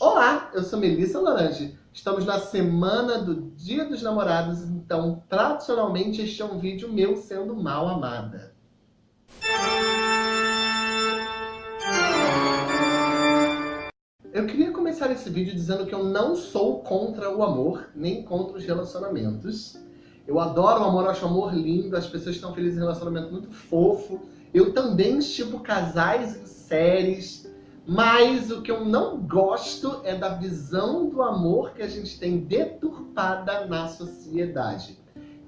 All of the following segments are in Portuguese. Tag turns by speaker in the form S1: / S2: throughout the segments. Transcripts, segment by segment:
S1: Olá, eu sou Melissa Laranje. Estamos na semana do Dia dos Namorados, então, tradicionalmente, este é um vídeo meu sendo mal amada. Eu queria começar esse vídeo dizendo que eu não sou contra o amor, nem contra os relacionamentos. Eu adoro o amor, acho o amor lindo, as pessoas estão felizes em relacionamento muito fofo. Eu também estipo casais em séries, mas o que eu não gosto é da visão do amor que a gente tem deturpada na sociedade.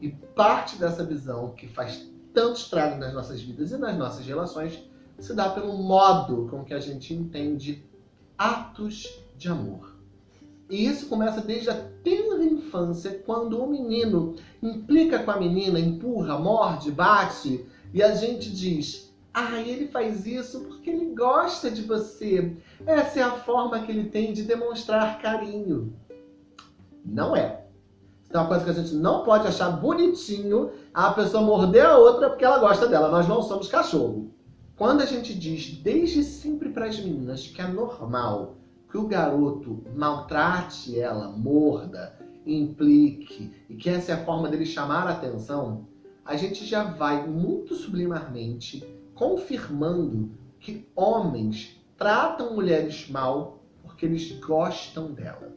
S1: E parte dessa visão que faz tanto estrago nas nossas vidas e nas nossas relações se dá pelo modo com que a gente entende atos de amor. E isso começa desde a tenra infância, quando o menino implica com a menina, empurra, morde, bate, e a gente diz, ah, ele faz isso porque ele gosta de você. Essa é a forma que ele tem de demonstrar carinho. Não é. Isso é uma coisa que a gente não pode achar bonitinho a pessoa morder a outra porque ela gosta dela. Nós não somos cachorro. Quando a gente diz desde sempre para as meninas que é normal que o garoto maltrate ela, morda, implique e que essa é a forma dele chamar a atenção, a gente já vai muito sublimarmente confirmando que homens tratam mulheres mal porque eles gostam dela.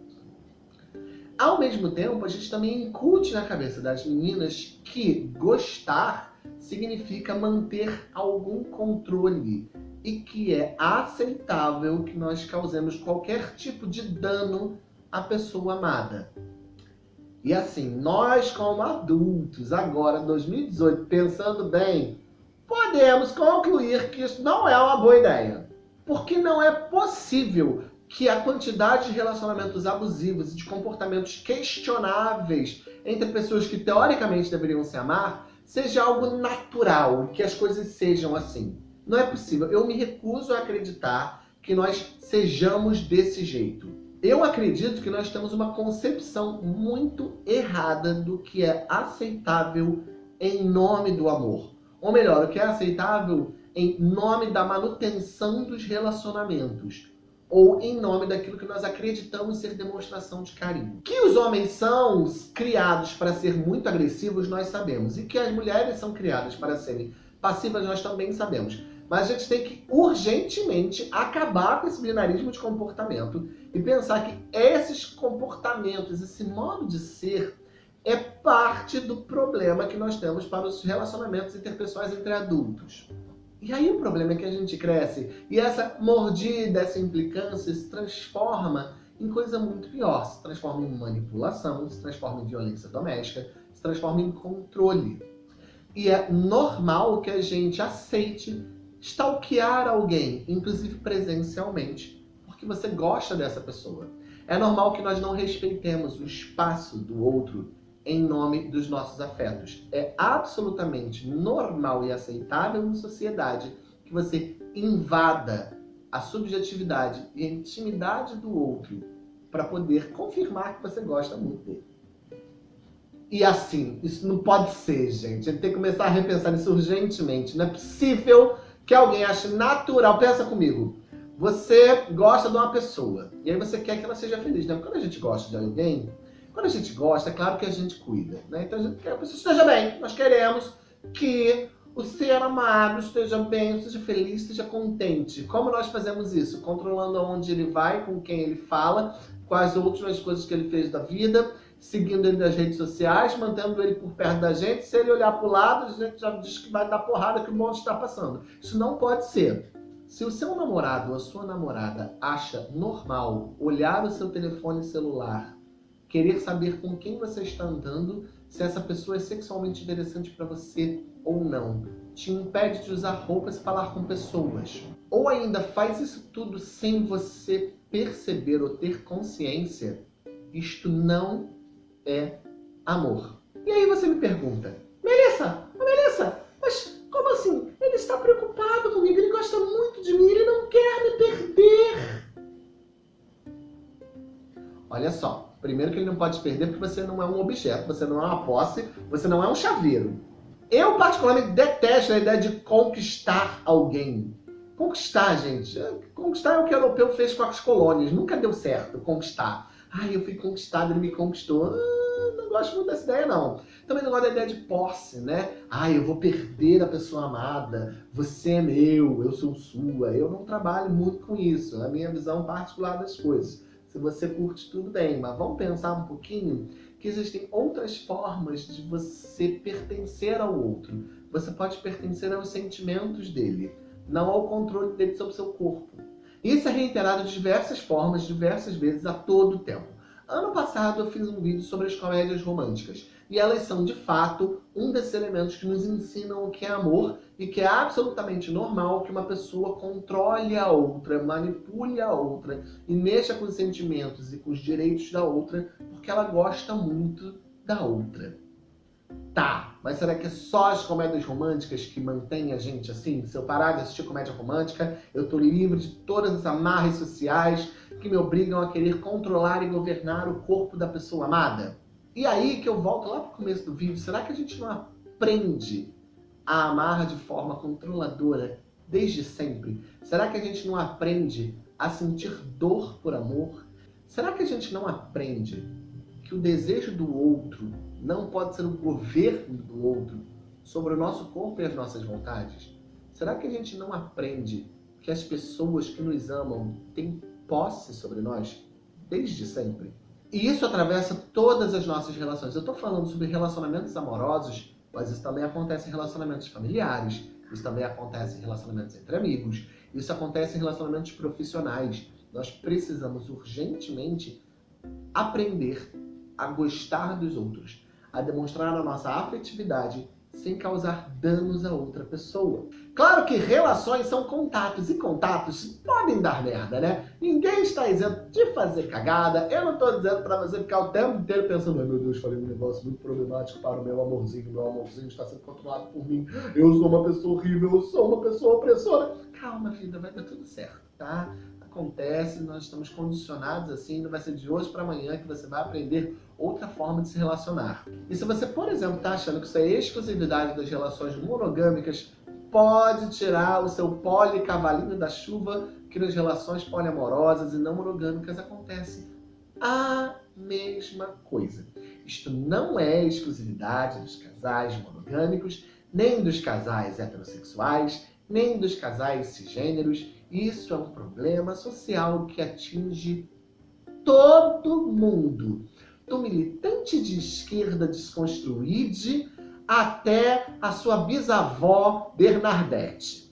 S1: Ao mesmo tempo, a gente também incute na cabeça das meninas que gostar significa manter algum controle e que é aceitável que nós causemos qualquer tipo de dano à pessoa amada. E assim, nós como adultos, agora, 2018, pensando bem, podemos concluir que isso não é uma boa ideia. Porque não é possível que a quantidade de relacionamentos abusivos e de comportamentos questionáveis entre pessoas que teoricamente deveriam se amar seja algo natural, que as coisas sejam assim. Não é possível. Eu me recuso a acreditar que nós sejamos desse jeito. Eu acredito que nós temos uma concepção muito errada do que é aceitável em nome do amor. Ou melhor, o que é aceitável em nome da manutenção dos relacionamentos. Ou em nome daquilo que nós acreditamos ser demonstração de carinho. Que os homens são criados para ser muito agressivos, nós sabemos. E que as mulheres são criadas para serem passivas, nós também sabemos. Mas a gente tem que urgentemente acabar com esse binarismo de comportamento e pensar que esses comportamentos, esse modo de ser, é parte do problema que nós temos para os relacionamentos interpessoais entre adultos. E aí o problema é que a gente cresce e essa mordida, essa implicância se transforma em coisa muito pior. Se transforma em manipulação, se transforma em violência doméstica, se transforma em controle. E é normal que a gente aceite stalkear alguém, inclusive presencialmente, porque você gosta dessa pessoa. É normal que nós não respeitemos o espaço do outro em nome dos nossos afetos. É absolutamente normal e aceitável em sociedade que você invada a subjetividade e a intimidade do outro para poder confirmar que você gosta muito dele. E assim, isso não pode ser, gente. Gente tem que começar a repensar isso urgentemente. Não é possível que alguém ache natural. Pensa comigo. Você gosta de uma pessoa e aí você quer que ela seja feliz, né? Quando a gente gosta de alguém, quando a gente gosta, é claro que a gente cuida, né? Então a gente quer que a pessoa esteja bem. Nós queremos que o ser amado esteja bem, esteja feliz, esteja contente. Como nós fazemos isso? Controlando aonde ele vai, com quem ele fala, quais outras coisas que ele fez da vida, seguindo ele nas redes sociais, mantendo ele por perto da gente. Se ele olhar para o lado, a gente já diz que vai dar porrada que o mundo está passando. Isso não pode ser. Se o seu namorado ou a sua namorada acha normal olhar o seu telefone celular querer saber com quem você está andando, se essa pessoa é sexualmente interessante para você ou não. Te impede de usar roupas e falar com pessoas. Ou ainda faz isso tudo sem você perceber ou ter consciência. Isto não é amor. E aí você me pergunta, Melissa, Melissa, mas como assim? Ele está preocupado comigo, ele gosta muito de mim, ele não quer me perder. Olha só, Primeiro que ele não pode perder porque você não é um objeto, você não é uma posse, você não é um chaveiro. Eu particularmente detesto a ideia de conquistar alguém. Conquistar, gente. Conquistar é o que o europeu fez com as colônias. Nunca deu certo conquistar. Ai, eu fui conquistado, ele me conquistou. Ah, não gosto muito dessa ideia, não. Também não gosto da ideia de posse, né? Ai, eu vou perder a pessoa amada. Você é meu, eu sou sua. Eu não trabalho muito com isso. É a minha visão particular das coisas. Se você curte, tudo bem. Mas vamos pensar um pouquinho que existem outras formas de você pertencer ao outro. Você pode pertencer aos sentimentos dele, não ao controle dele sobre seu corpo. Isso é reiterado de diversas formas, diversas vezes, a todo tempo. Ano passado eu fiz um vídeo sobre as comédias românticas. E elas são, de fato, um desses elementos que nos ensinam o que é amor e que é absolutamente normal que uma pessoa controle a outra, manipule a outra e mexa com os sentimentos e com os direitos da outra porque ela gosta muito da outra. Tá, mas será que é só as comédias românticas que mantêm a gente assim? Se eu parar de assistir comédia romântica, eu tô livre de todas as amarras sociais que me obrigam a querer controlar e governar o corpo da pessoa amada? E aí que eu volto lá pro começo do vídeo, será que a gente não aprende a amar de forma controladora desde sempre? Será que a gente não aprende a sentir dor por amor? Será que a gente não aprende que o desejo do outro não pode ser o governo do outro sobre o nosso corpo e as nossas vontades? Será que a gente não aprende que as pessoas que nos amam têm posse sobre nós desde sempre? E isso atravessa todas as nossas relações. Eu estou falando sobre relacionamentos amorosos, mas isso também acontece em relacionamentos familiares, isso também acontece em relacionamentos entre amigos, isso acontece em relacionamentos profissionais. Nós precisamos urgentemente aprender a gostar dos outros, a demonstrar a nossa afetividade sem causar danos a outra pessoa. Claro que relações são contatos, e contatos podem dar merda, né? Ninguém está isento de fazer cagada. Eu não estou dizendo para você ficar o tempo inteiro pensando, meu Deus, falei um negócio muito problemático para o meu amorzinho, meu amorzinho está sendo controlado por mim. Eu sou uma pessoa horrível, eu sou uma pessoa opressora. Calma, vida, vai dar tudo certo, tá? acontece, nós estamos condicionados assim, não vai ser de hoje para amanhã que você vai aprender outra forma de se relacionar. E se você, por exemplo, está achando que isso é exclusividade das relações monogâmicas, pode tirar o seu policavalinho da chuva, que nas relações poliamorosas e não monogâmicas acontece a mesma coisa. Isto não é exclusividade dos casais monogâmicos, nem dos casais heterossexuais, nem dos casais cisgêneros, isso é um problema social que atinge todo mundo. Do militante de esquerda desconstruíde até a sua bisavó Bernadette.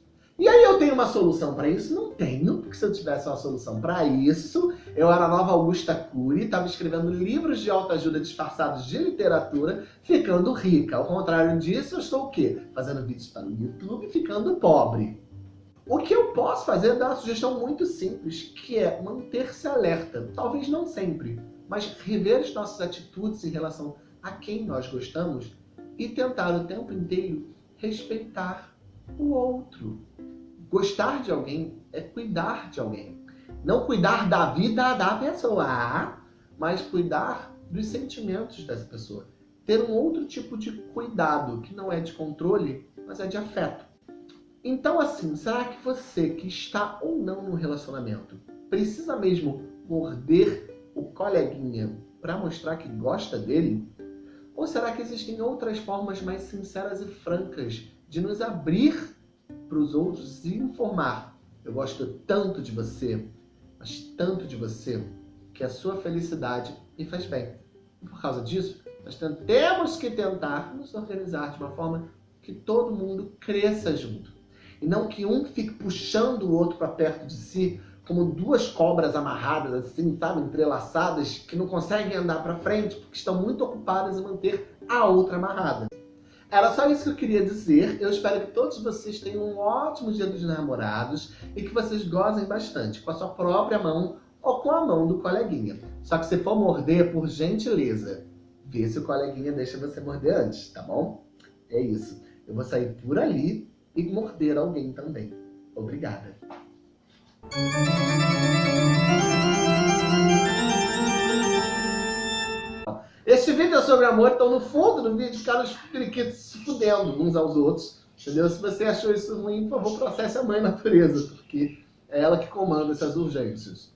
S1: E aí eu tenho uma solução para isso? Não tenho, porque se eu tivesse uma solução para isso, eu era a nova Augusta Cury, estava escrevendo livros de autoajuda disfarçados de literatura, ficando rica. Ao contrário disso, eu estou o quê? Fazendo vídeos para o YouTube, ficando pobre. O que eu posso fazer é dar uma sugestão muito simples, que é manter-se alerta. Talvez não sempre, mas rever as nossas atitudes em relação a quem nós gostamos e tentar o tempo inteiro respeitar o outro. Gostar de alguém é cuidar de alguém. Não cuidar da vida da pessoa, mas cuidar dos sentimentos dessa pessoa. Ter um outro tipo de cuidado, que não é de controle, mas é de afeto. Então, assim, será que você que está ou não no relacionamento precisa mesmo morder o coleguinha para mostrar que gosta dele? Ou será que existem outras formas mais sinceras e francas de nos abrir para os outros e informar? Eu gosto tanto de você, mas tanto de você, que a sua felicidade me faz bem. E por causa disso, nós temos que tentar nos organizar de uma forma que todo mundo cresça junto. E não que um fique puxando o outro para perto de si, como duas cobras amarradas, assim, sabe, entrelaçadas, que não conseguem andar para frente porque estão muito ocupadas em manter a outra amarrada. Era só isso que eu queria dizer. Eu espero que todos vocês tenham um ótimo dia dos namorados e que vocês gozem bastante com a sua própria mão ou com a mão do coleguinha. Só que se for morder, por gentileza, vê se o coleguinha deixa você morder antes, tá bom? É isso. Eu vou sair por ali e morder alguém também. Obrigada. Este vídeo é sobre amor, então no fundo do vídeo os periquitos se fudendo uns aos outros. Entendeu? Se você achou isso ruim, por favor, processe a mãe natureza, porque é ela que comanda essas urgências.